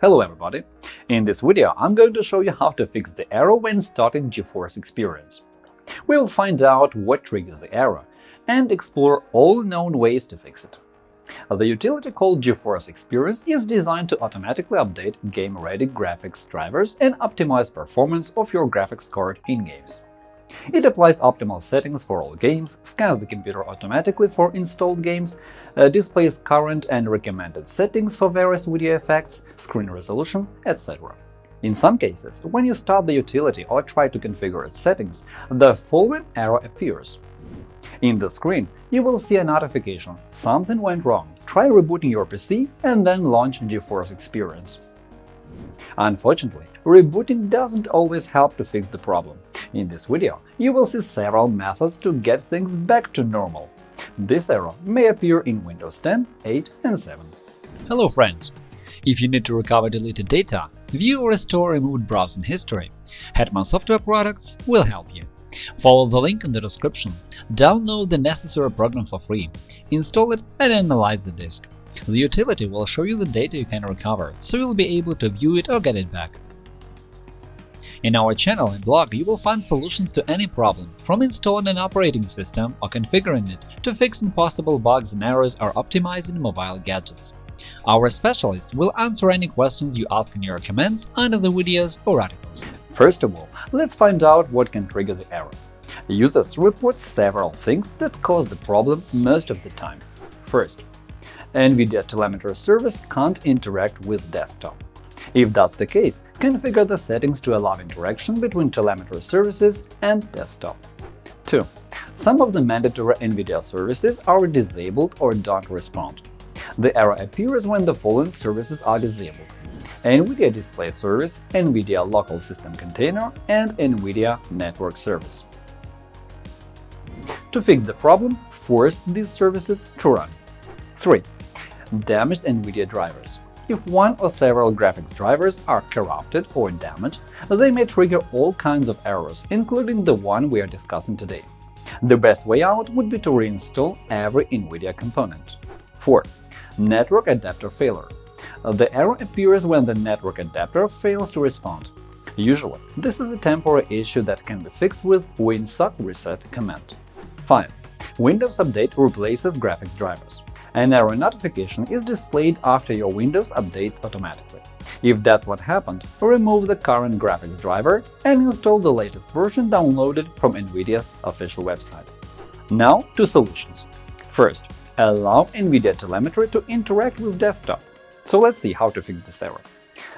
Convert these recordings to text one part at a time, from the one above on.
Hello everybody! In this video I'm going to show you how to fix the error when starting GeForce Experience. We will find out what triggers the error and explore all known ways to fix it. The utility called GeForce Experience is designed to automatically update game-ready graphics drivers and optimize performance of your graphics card in games. It applies optimal settings for all games, scans the computer automatically for installed games, uh, displays current and recommended settings for various video effects, screen resolution, etc. In some cases, when you start the utility or try to configure its settings, the following error appears. In the screen, you will see a notification “Something went wrong. Try rebooting your PC and then launch GeForce Experience.” Unfortunately, rebooting doesn't always help to fix the problem. In this video, you will see several methods to get things back to normal. This error may appear in Windows 10, 8 and 7. Hello friends! If you need to recover deleted data, view or restore removed browsing history, Hetman Software Products will help you. Follow the link in the description, download the necessary program for free, install it and analyze the disk. The utility will show you the data you can recover, so you'll be able to view it or get it back. In our channel and blog, you will find solutions to any problem, from installing an operating system or configuring it to fixing possible bugs and errors or optimizing mobile gadgets. Our specialists will answer any questions you ask in your comments under the videos or articles. First of all, let's find out what can trigger the error. Users report several things that cause the problem most of the time. First, NVIDIA telemetry service can't interact with desktop. If that's the case, configure the settings to allow interaction between telemetry services and desktop. 2. Some of the mandatory NVIDIA services are disabled or don't respond. The error appears when the following services are disabled NVIDIA Display Service, NVIDIA Local System Container, and NVIDIA Network Service. To fix the problem, force these services to run. 3. Damaged NVIDIA drivers if one or several graphics drivers are corrupted or damaged, they may trigger all kinds of errors, including the one we are discussing today. The best way out would be to reinstall every NVIDIA component. 4. Network adapter failure The error appears when the network adapter fails to respond. Usually, this is a temporary issue that can be fixed with winsock reset command. 5. Windows Update replaces graphics drivers. An error notification is displayed after your Windows updates automatically. If that's what happened, remove the current graphics driver and install the latest version downloaded from NVIDIA's official website. Now to solutions. First, allow NVIDIA telemetry to interact with desktop. So let's see how to fix this error.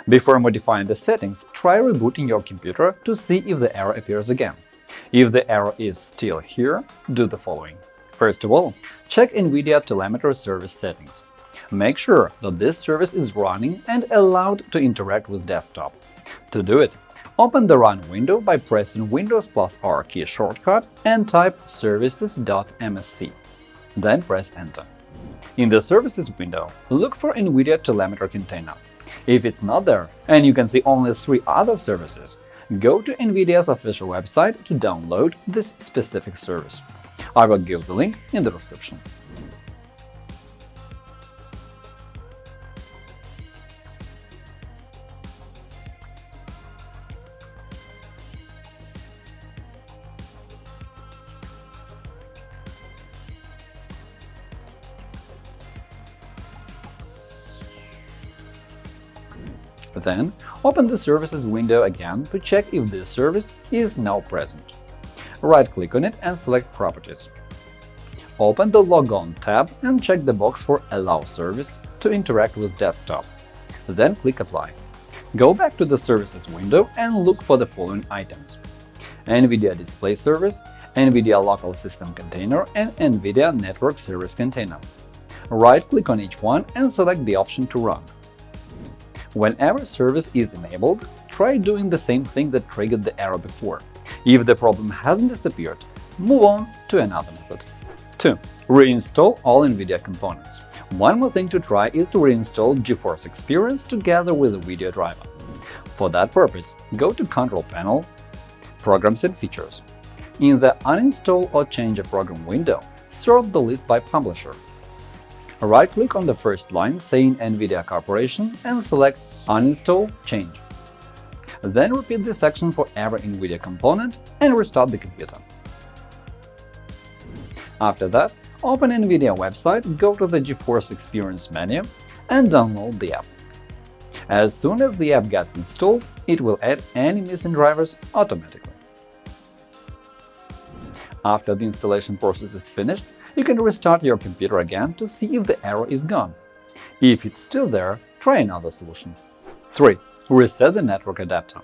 Before modifying the settings, try rebooting your computer to see if the error appears again. If the error is still here, do the following. First of all, check NVIDIA Telemetry Service settings. Make sure that this service is running and allowed to interact with desktop. To do it, open the Run window by pressing Windows plus R key shortcut and type services.msc. Then press Enter. In the Services window, look for NVIDIA Telemetry Container. If it's not there and you can see only three other services, go to NVIDIA's official website to download this specific service. I will give the link in the description. Then, open the Services window again to check if this service is now present. Right-click on it and select Properties. Open the Logon tab and check the box for Allow service to interact with desktop. Then click Apply. Go back to the Services window and look for the following items NVIDIA Display Service, NVIDIA Local System Container, and NVIDIA Network Service Container. Right-click on each one and select the option to run. Whenever service is enabled, try doing the same thing that triggered the error before. If the problem hasn't disappeared, move on to another method. 2. Reinstall all NVIDIA components. One more thing to try is to reinstall GeForce Experience together with the video driver. For that purpose, go to Control Panel, Programs and Features. In the Uninstall or Change a Program window, sort the list by publisher. Right-click on the first line saying NVIDIA Corporation and select uninstall, change. Then repeat this action for every NVIDIA component and restart the computer. After that, open NVIDIA website, go to the GeForce Experience menu and download the app. As soon as the app gets installed, it will add any missing drivers automatically. After the installation process is finished, you can restart your computer again to see if the error is gone. If it's still there, try another solution. 3. Reset the network adapter.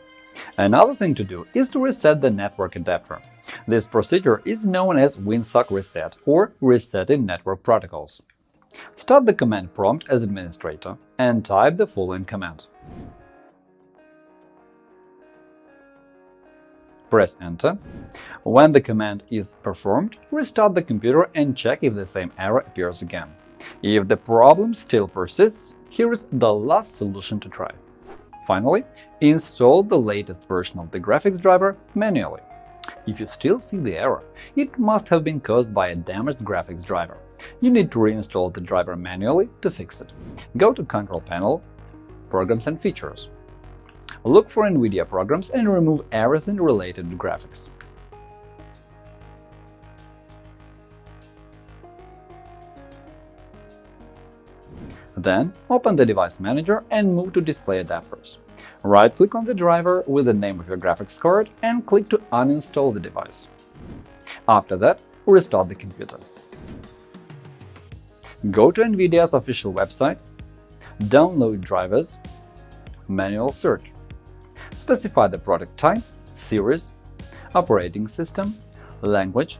Another thing to do is to reset the network adapter. This procedure is known as WinSock reset or resetting network protocols. Start the command prompt as administrator and type the following command. Press Enter. When the command is performed, restart the computer and check if the same error appears again. If the problem still persists, here is the last solution to try. Finally, install the latest version of the graphics driver manually. If you still see the error, it must have been caused by a damaged graphics driver. You need to reinstall the driver manually to fix it. Go to Control Panel, Programs and Features. Look for NVIDIA programs and remove everything related to graphics. Then, open the Device Manager and move to Display Adapters. Right-click on the driver with the name of your graphics card and click to uninstall the device. After that, restart the computer. Go to NVIDIA's official website, download drivers, manual search. Specify the product type, series, operating system, language,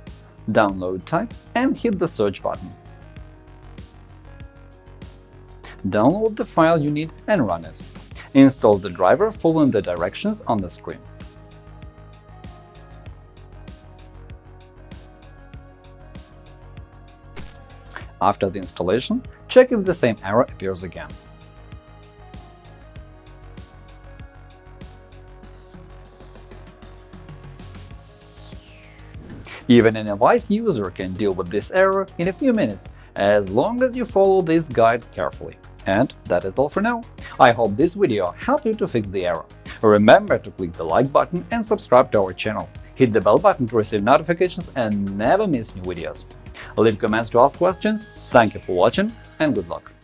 download type, and hit the search button. Download the file you need and run it. Install the driver following the directions on the screen. After the installation, check if the same error appears again. Even a device user can deal with this error in a few minutes, as long as you follow this guide carefully. And that is all for now. I hope this video helped you to fix the error. Remember to click the like button and subscribe to our channel. Hit the bell button to receive notifications and never miss new videos. Leave comments to ask questions. Thank you for watching and good luck!